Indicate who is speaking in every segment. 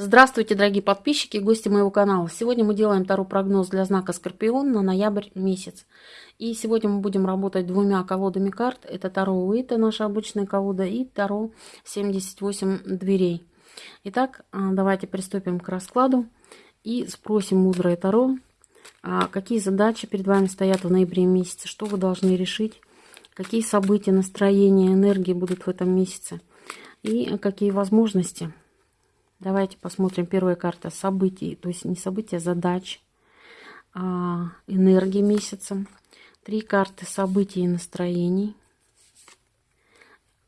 Speaker 1: Здравствуйте, дорогие подписчики и гости моего канала. Сегодня мы делаем Таро прогноз для знака Скорпион на ноябрь месяц. И сегодня мы будем работать двумя колодами карт. Это Таро Уита, наша обычная колода, и Таро 78 дверей. Итак, а, давайте приступим к раскладу и спросим мудрое Таро, а, какие задачи перед вами стоят в ноябре месяце, что вы должны решить, какие события, настроения, энергии будут в этом месяце и какие возможности – Давайте посмотрим. Первая карта событий, то есть не события, а задач, а, энергии месяца. Три карты событий и настроений.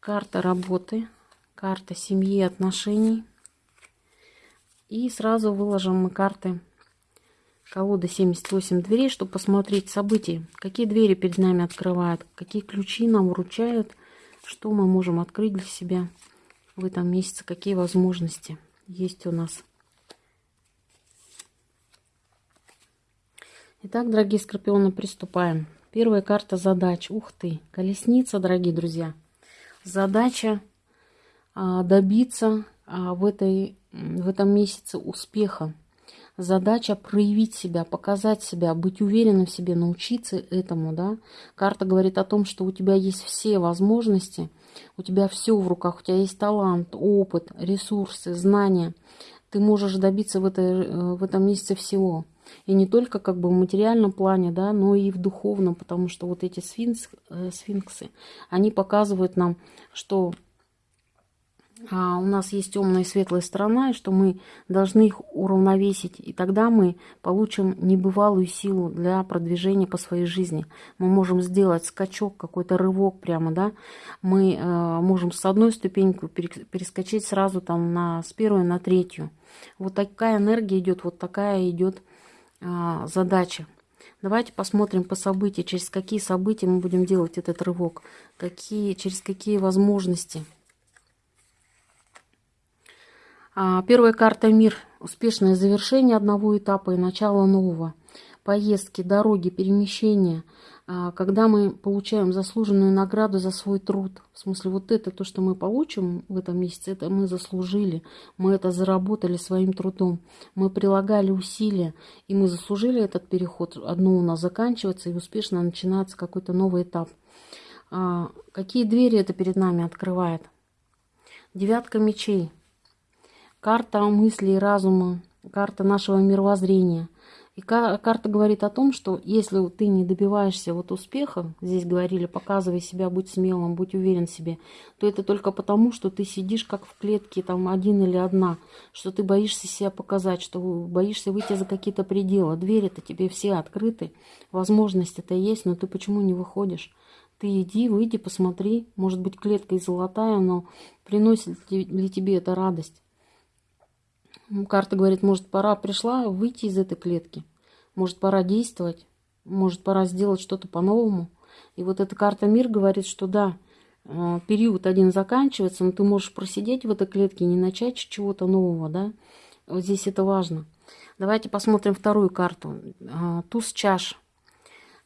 Speaker 1: Карта работы, карта семьи и отношений. И сразу выложим мы карты колоды 78 дверей, чтобы посмотреть события. Какие двери перед нами открывают, какие ключи нам вручают, что мы можем открыть для себя в этом месяце, какие возможности есть у нас. Итак, дорогие скорпионы, приступаем. Первая карта задач. Ух ты, колесница, дорогие друзья. Задача а, добиться а, в, этой, в этом месяце успеха. Задача проявить себя, показать себя, быть уверенным в себе, научиться этому. Да? Карта говорит о том, что у тебя есть все возможности – у тебя все в руках, у тебя есть талант, опыт, ресурсы, знания. Ты можешь добиться в, этой, э, в этом месяце всего. И не только как бы в материальном плане, да, но и в духовном, потому что вот эти сфинкс, э, сфинксы, они показывают нам, что а у нас есть темная и светлая сторона, и что мы должны их уравновесить. И тогда мы получим небывалую силу для продвижения по своей жизни. Мы можем сделать скачок, какой-то рывок прямо, да. Мы э, можем с одной ступеньки перескочить сразу там на, с первой на третью. Вот такая энергия идет, вот такая идет э, задача. Давайте посмотрим по событиям, через какие события мы будем делать этот рывок, какие, через какие возможности – первая карта «Мир» – успешное завершение одного этапа и начало нового. Поездки, дороги, перемещения. А, когда мы получаем заслуженную награду за свой труд. В смысле, вот это то, что мы получим в этом месяце, это мы заслужили. Мы это заработали своим трудом. Мы прилагали усилия, и мы заслужили этот переход. Одно у нас заканчивается, и успешно начинается какой-то новый этап. А, какие двери это перед нами открывает? Девятка мечей – карта мысли и разума, карта нашего мировоззрения. И карта говорит о том, что если ты не добиваешься вот успеха, здесь говорили, показывай себя, будь смелым, будь уверен в себе, то это только потому, что ты сидишь как в клетке, там один или одна, что ты боишься себя показать, что боишься выйти за какие-то пределы. Двери-то тебе все открыты, возможности-то есть, но ты почему не выходишь? Ты иди, выйди, посмотри, может быть клетка и золотая, но приносит ли тебе это радость? Карта говорит, может, пора пришла выйти из этой клетки. Может, пора действовать. Может, пора сделать что-то по-новому. И вот эта карта мир говорит, что да, э, период один заканчивается, но ты можешь просидеть в этой клетке не начать чего-то нового, да. Вот здесь это важно. Давайте посмотрим вторую карту. Э, туз чаш.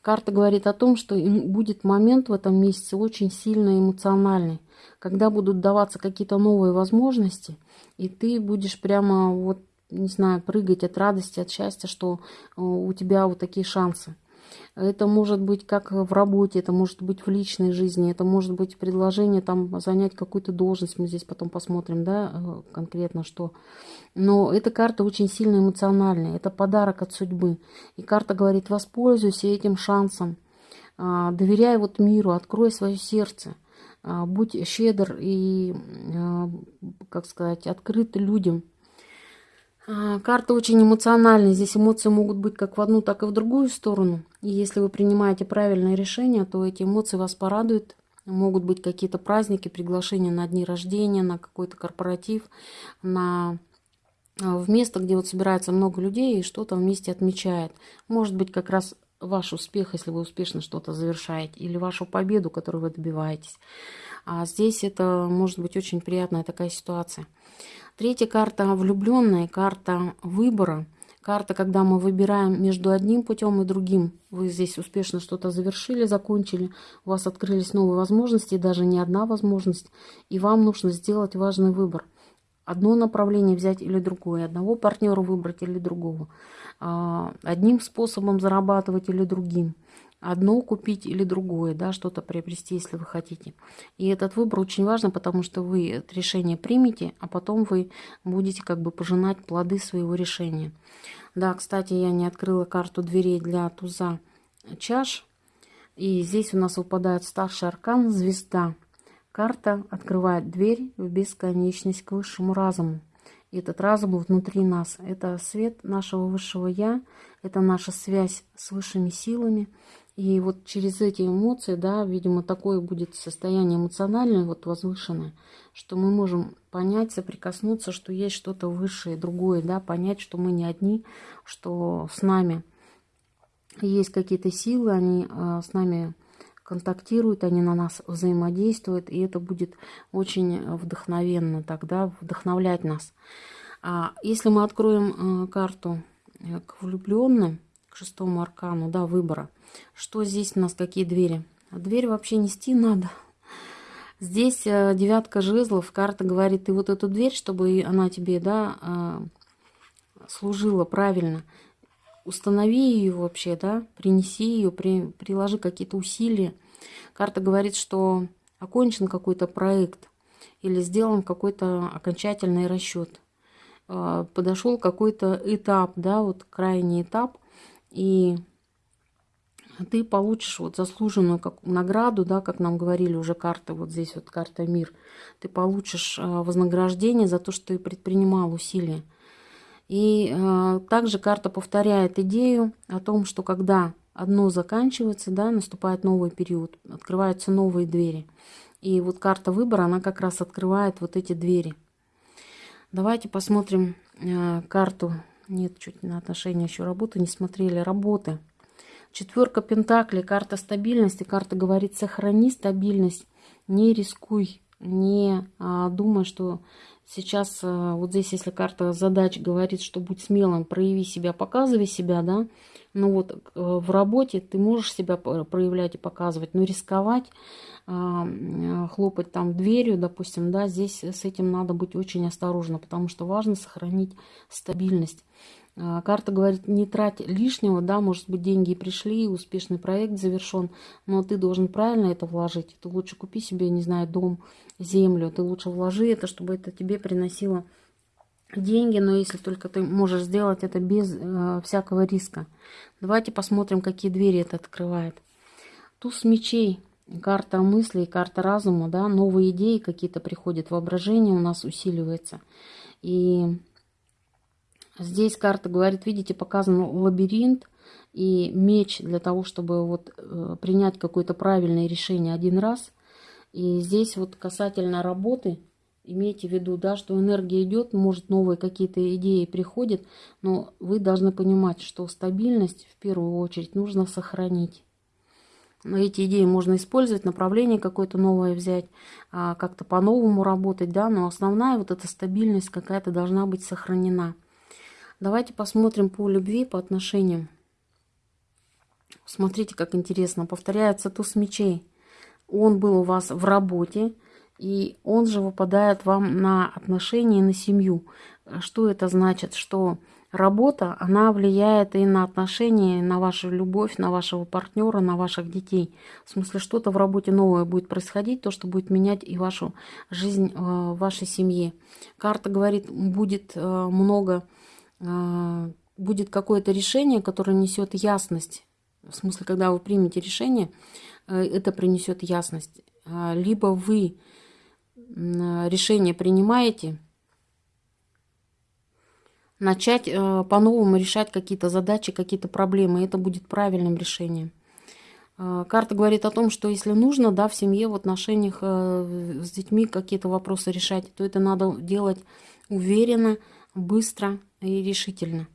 Speaker 1: Карта говорит о том, что будет момент в этом месяце очень сильно эмоциональный, когда будут даваться какие-то новые возможности, и ты будешь прямо вот, не знаю, прыгать от радости, от счастья, что э, у тебя вот такие шансы. Это может быть как в работе, это может быть в личной жизни, это может быть предложение там занять какую-то должность, мы здесь потом посмотрим, да, э, конкретно что. Но эта карта очень сильно эмоциональная, это подарок от судьбы. И карта говорит, воспользуйся этим шансом, а, доверяй вот миру, открой свое сердце, а, будь щедр и, а, как сказать, открыт людям. А, карта очень эмоциональная. Здесь эмоции могут быть как в одну, так и в другую сторону. И если вы принимаете правильное решение, то эти эмоции вас порадуют. Могут быть какие-то праздники, приглашения на дни рождения, на какой-то корпоратив, на а, в место, где вот собирается много людей и что-то вместе отмечает. Может быть, как раз ваш успех, если вы успешно что-то завершаете, или вашу победу, которую вы добиваетесь. А здесь это может быть очень приятная такая ситуация. Третья карта влюбленная, карта выбора. Карта, когда мы выбираем между одним путем и другим. Вы здесь успешно что-то завершили, закончили, у вас открылись новые возможности, даже не одна возможность, и вам нужно сделать важный выбор. одно направление взять или другое, одного партнера выбрать или другого, а, одним способом зарабатывать или другим, одно купить или другое, да, что-то приобрести, если вы хотите. И этот выбор очень важен, потому что вы это решение примете, а потом вы будете как бы пожинать плоды своего решения. Да, кстати, я не открыла карту дверей для туза чаш. И здесь у нас выпадает старший аркан «Звезда». Карта открывает дверь в бесконечность к высшему разуму. И этот разум внутри нас. Это свет нашего высшего Я, это наша связь с высшими силами. И вот через эти эмоции, да, видимо, такое будет состояние эмоциональное, вот возвышенное, что мы можем понять, соприкоснуться, что есть что-то высшее, другое, да, понять, что мы не одни, что с нами есть какие-то силы, они э, с нами контактируют, они на нас взаимодействуют, и это будет очень вдохновенно тогда, вдохновлять нас. А если мы откроем э, карту э, к влюбленным, к шестому аркану, да, выбора, что здесь у нас, какие двери? А дверь вообще нести надо. Здесь э, девятка жезлов, карта говорит, ты вот эту дверь, чтобы она тебе, да, служила правильно, установи ее вообще, да, принеси ее, при, приложи какие-то усилия. Карта говорит, что окончен какой-то проект или сделан какой-то окончательный расчет. А, подошел какой-то этап, да, вот крайний этап, и ты получишь вот заслуженную как награду, да, как нам говорили уже карта, вот здесь вот карта мир, ты получишь а, вознаграждение за то, что ты предпринимал усилия. И э, также карта повторяет идею о том, что когда одно заканчивается, да, наступает новый период, открываются новые двери. И вот карта выбора, она как раз открывает вот эти двери. Давайте посмотрим э, карту. Нет, чуть на отношения еще работы не смотрели. Работы. Четверка пентаклей, карта стабильности. Карта говорит, сохрани стабильность, не рискуй, не а, думай, что Сейчас э, вот здесь, если карта задач говорит, что будь смелым, прояви себя, показывай себя, да, ну вот э, в работе ты можешь себя проявлять и показывать, но рисковать, э, хлопать там дверью, допустим, да, здесь с этим надо быть очень осторожно, потому что важно сохранить стабильность. А, карта говорит, не трать лишнего, да, может быть, деньги пришли, успешный проект завершен, но ты должен правильно это вложить. Ты лучше купи себе, не знаю, дом, землю, ты лучше вложи это, чтобы это тебе приносило деньги, но если только ты можешь сделать это без э, всякого риска. Давайте посмотрим, какие двери это открывает. Туз мечей, карта мыслей, карта разума, да, новые идеи какие-то приходят, воображение у нас усиливается. И Здесь карта говорит, видите, показан лабиринт и меч для того, чтобы вот э, принять какое-то правильное решение один раз. И здесь вот касательно работы, имейте в виду, да, что энергия идет, может новые какие-то идеи приходят, но вы должны понимать, что стабильность в первую очередь нужно сохранить. Но эти идеи можно использовать, направление какое-то новое взять, а, как-то по-новому работать, да, но основная вот эта стабильность какая-то должна быть сохранена. Давайте посмотрим по любви, по отношениям. Смотрите, как интересно. Повторяется туз мечей. Он был у вас в работе, и он же выпадает вам на отношения и на семью. Что это значит? Что работа, она влияет и на отношения, на вашу любовь, на вашего партнера, на ваших детей. В смысле, что-то в работе новое будет происходить, то, что будет менять и вашу жизнь э, в вашей семье. Карта говорит, будет э, много будет какое-то решение, которое несет ясность. В смысле, когда вы примете решение, э, это принесет ясность. Либо вы решение принимаете, начать э, по-новому решать какие-то задачи, какие-то проблемы. Это будет правильным решением. А, карта говорит о том, что если нужно, да, в семье, в отношениях э, с детьми какие-то вопросы решать, то это надо делать уверенно, быстро и решительно.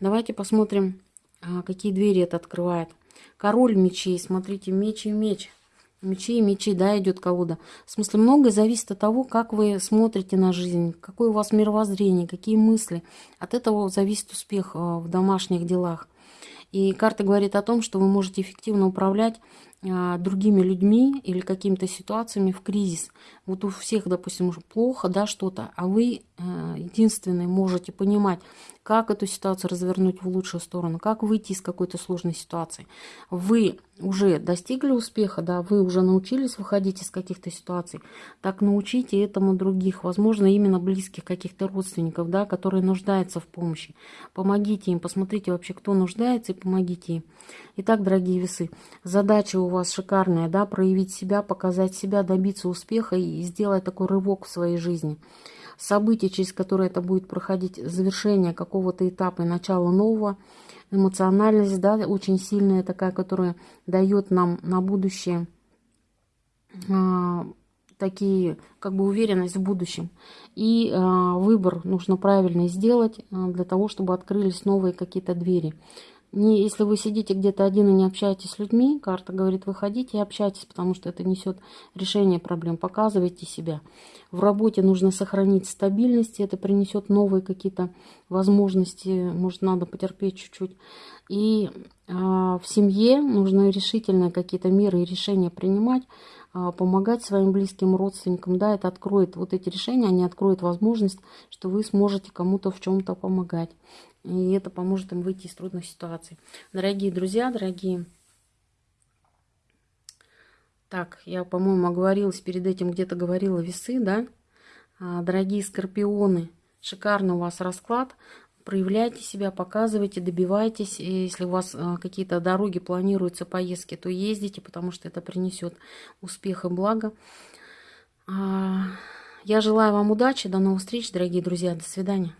Speaker 1: Давайте посмотрим, какие двери это открывает. Король мечей, смотрите, меч и меч. Мечи мечи, да, идет колода. В смысле, многое зависит от того, как вы смотрите на жизнь, какое у вас мировоззрение, какие мысли. От этого зависит успех а, в домашних делах. И карта говорит о том, что вы можете эффективно управлять другими людьми или какими-то ситуациями в кризис. Вот у всех, допустим, плохо, да, что-то, а вы э, единственный можете понимать, как эту ситуацию развернуть в лучшую сторону, как выйти из какой-то сложной ситуации. Вы уже достигли успеха, да, вы уже научились выходить из каких-то ситуаций, так научите этому других, возможно, именно близких каких-то родственников, да, которые нуждаются в помощи. Помогите им, посмотрите вообще, кто нуждается, и помогите им. Итак, дорогие весы, задача у вас шикарная, да, проявить себя, показать себя, добиться успеха и сделать такой рывок в своей жизни. Событие, через которое это будет проходить, завершение какого-то этапа и начало нового, эмоциональность, да, очень сильная такая, которая дает нам на будущее а, такие, как бы уверенность в будущем. И а, выбор нужно правильно сделать а, для того, чтобы открылись новые какие-то двери не, если вы сидите где-то один и не общаетесь с людьми, карта говорит, выходите и общайтесь, потому что это несет решение проблем. Показывайте себя. В работе нужно сохранить стабильность, это принесет новые какие-то возможности, может, надо потерпеть чуть-чуть. И э, в семье нужно решительные какие-то меры и решения принимать, э, помогать своим близким родственникам. Да, это откроет, вот эти решения, они откроют возможность, что вы сможете кому-то в чем-то помогать. И это поможет им выйти из трудных ситуаций. Дорогие друзья, дорогие... Так, я, по-моему, оговорилась перед этим, где-то говорила весы, да? А, дорогие скорпионы, шикарный у вас расклад. Проявляйте себя, показывайте, добивайтесь. Если у вас а, какие-то дороги планируются, поездки, то ездите, потому что это принесет успех и благо. А, я желаю вам удачи, до новых встреч, дорогие друзья, до свидания.